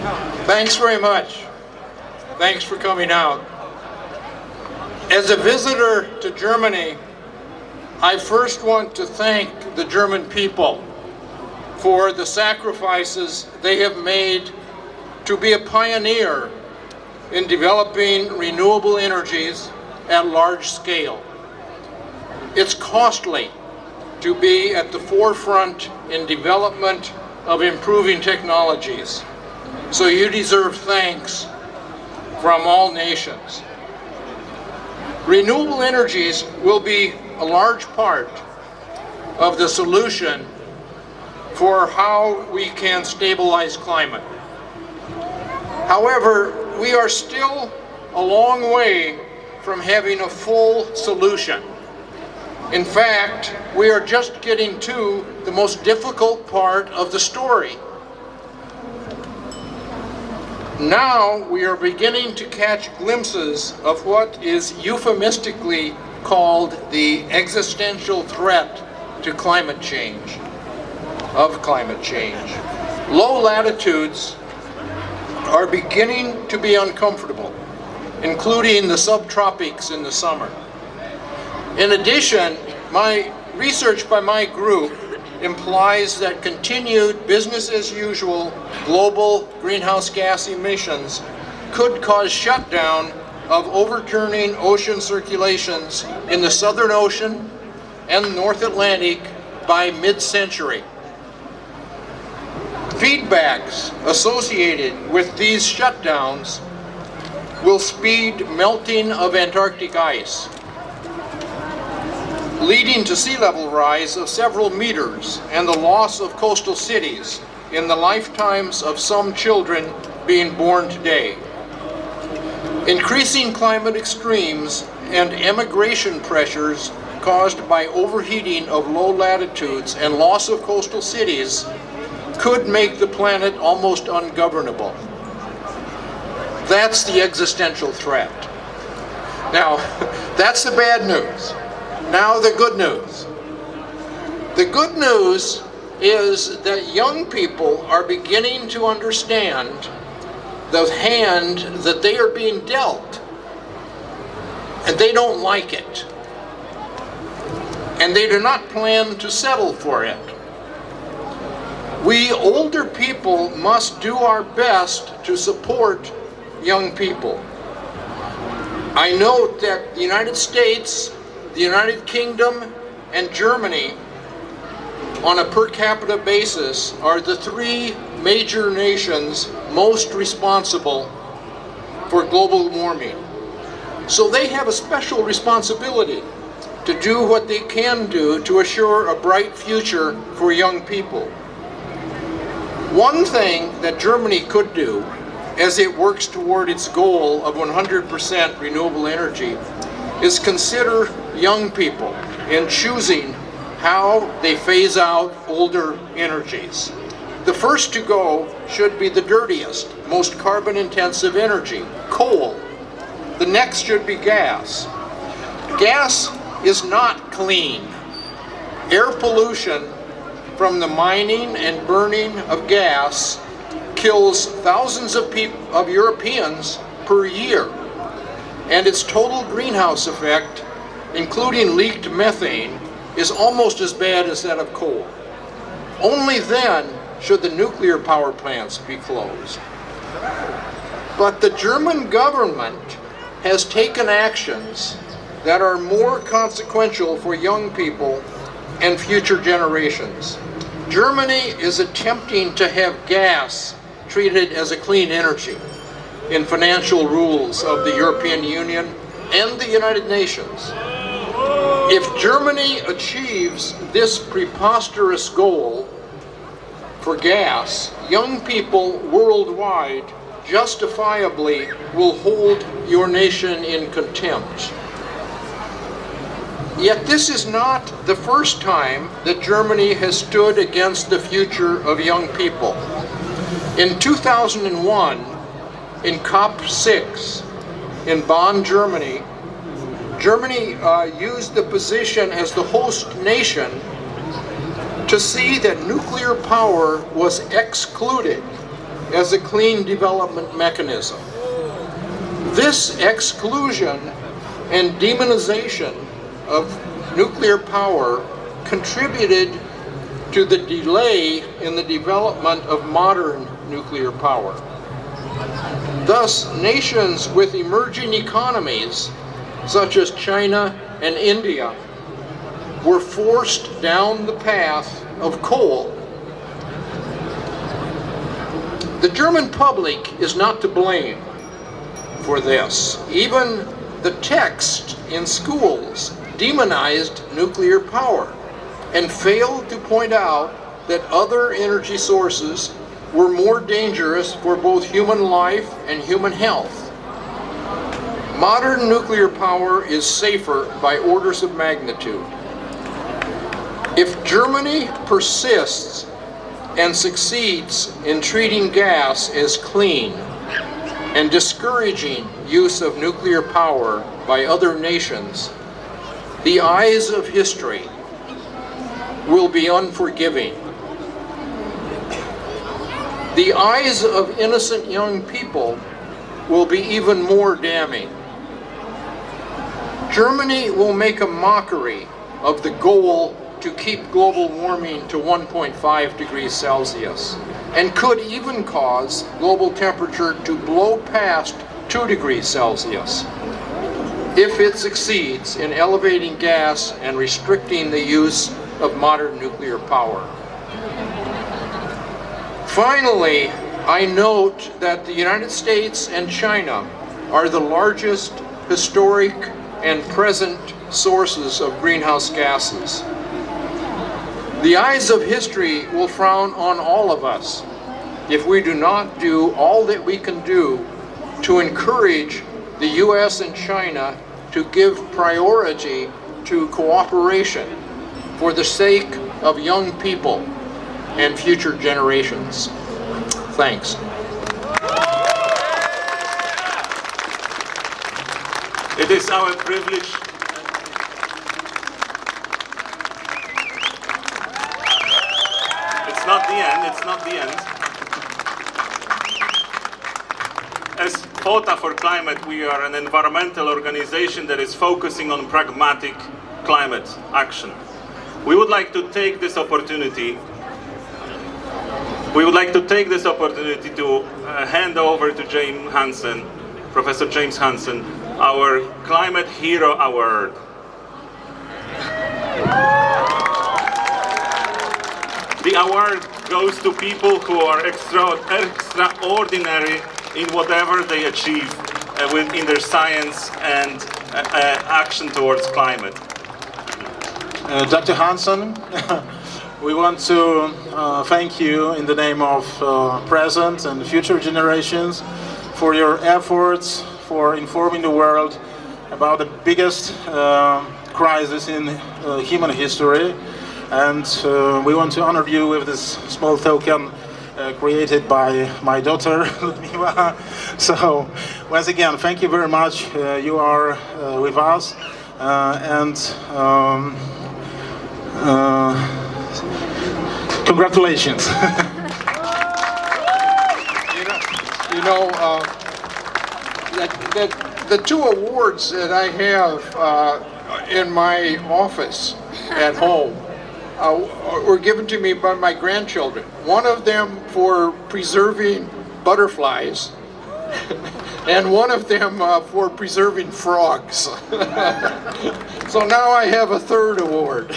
Thanks very much. Thanks for coming out. As a visitor to Germany, I first want to thank the German people for the sacrifices they have made to be a pioneer in developing renewable energies at large scale. It's costly to be at the forefront in development of improving technologies. So you deserve thanks from all nations. Renewable energies will be a large part of the solution for how we can stabilize climate. However, we are still a long way from having a full solution. In fact, we are just getting to the most difficult part of the story. Now we are beginning to catch glimpses of what is euphemistically called the existential threat to climate change, of climate change. Low latitudes are beginning to be uncomfortable, including the subtropics in the summer. In addition, my research by my group implies that continued business as usual global greenhouse gas emissions could cause shutdown of overturning ocean circulations in the Southern Ocean and North Atlantic by mid-century. Feedbacks associated with these shutdowns will speed melting of Antarctic ice leading to sea level rise of several meters and the loss of coastal cities in the lifetimes of some children being born today. Increasing climate extremes and emigration pressures caused by overheating of low latitudes and loss of coastal cities could make the planet almost ungovernable. That's the existential threat. Now, that's the bad news. Now the good news. The good news is that young people are beginning to understand the hand that they are being dealt. And they don't like it. And they do not plan to settle for it. We older people must do our best to support young people. I note that the United States the United Kingdom and Germany on a per capita basis are the three major nations most responsible for global warming. So they have a special responsibility to do what they can do to assure a bright future for young people. One thing that Germany could do as it works toward its goal of 100% renewable energy is consider young people in choosing how they phase out older energies. The first to go should be the dirtiest, most carbon intensive energy, coal. The next should be gas. Gas is not clean. Air pollution from the mining and burning of gas kills thousands of, people of Europeans per year. And its total greenhouse effect including leaked methane, is almost as bad as that of coal. Only then should the nuclear power plants be closed. But the German government has taken actions that are more consequential for young people and future generations. Germany is attempting to have gas treated as a clean energy in financial rules of the European Union and the United Nations. If Germany achieves this preposterous goal for gas, young people worldwide justifiably will hold your nation in contempt. Yet this is not the first time that Germany has stood against the future of young people. In 2001, in COP6 in Bonn, Germany, Germany uh, used the position as the host nation to see that nuclear power was excluded as a clean development mechanism. This exclusion and demonization of nuclear power contributed to the delay in the development of modern nuclear power. Thus, nations with emerging economies, such as China and India, were forced down the path of coal. The German public is not to blame for this. Even the text in schools demonized nuclear power and failed to point out that other energy sources were more dangerous for both human life and human health. Modern nuclear power is safer by orders of magnitude. If Germany persists and succeeds in treating gas as clean and discouraging use of nuclear power by other nations, the eyes of history will be unforgiving. The eyes of innocent young people will be even more damning. Germany will make a mockery of the goal to keep global warming to 1.5 degrees Celsius and could even cause global temperature to blow past 2 degrees Celsius if it succeeds in elevating gas and restricting the use of modern nuclear power. Finally, I note that the United States and China are the largest historic and present sources of greenhouse gases. The eyes of history will frown on all of us if we do not do all that we can do to encourage the U.S. and China to give priority to cooperation for the sake of young people and future generations. Thanks. It is our privilege It's not the end, it's not the end. As FOTA for Climate, we are an environmental organization that is focusing on pragmatic climate action. We would like to take this opportunity we would like to take this opportunity to uh, hand over to James Hansen, Professor James Hansen, our Climate Hero Award. The award goes to people who are extra, extraordinary in whatever they achieve uh, in their science and uh, uh, action towards climate. Uh, Dr. Hansen, we want to uh, thank you in the name of uh, present and future generations for your efforts for informing the world about the biggest crisis in human history and we want to honor you with this small token uh, created by my daughter Ludmila. So once again, thank you very much. Uh, you are uh, with us, uh, and um, uh, congratulations. you know, you know uh, that, that the two awards that I have in my office at home uh, were given to me by my grandchildren. One of them for preserving butterflies, and one of them uh, for preserving frogs. so now I have a third award.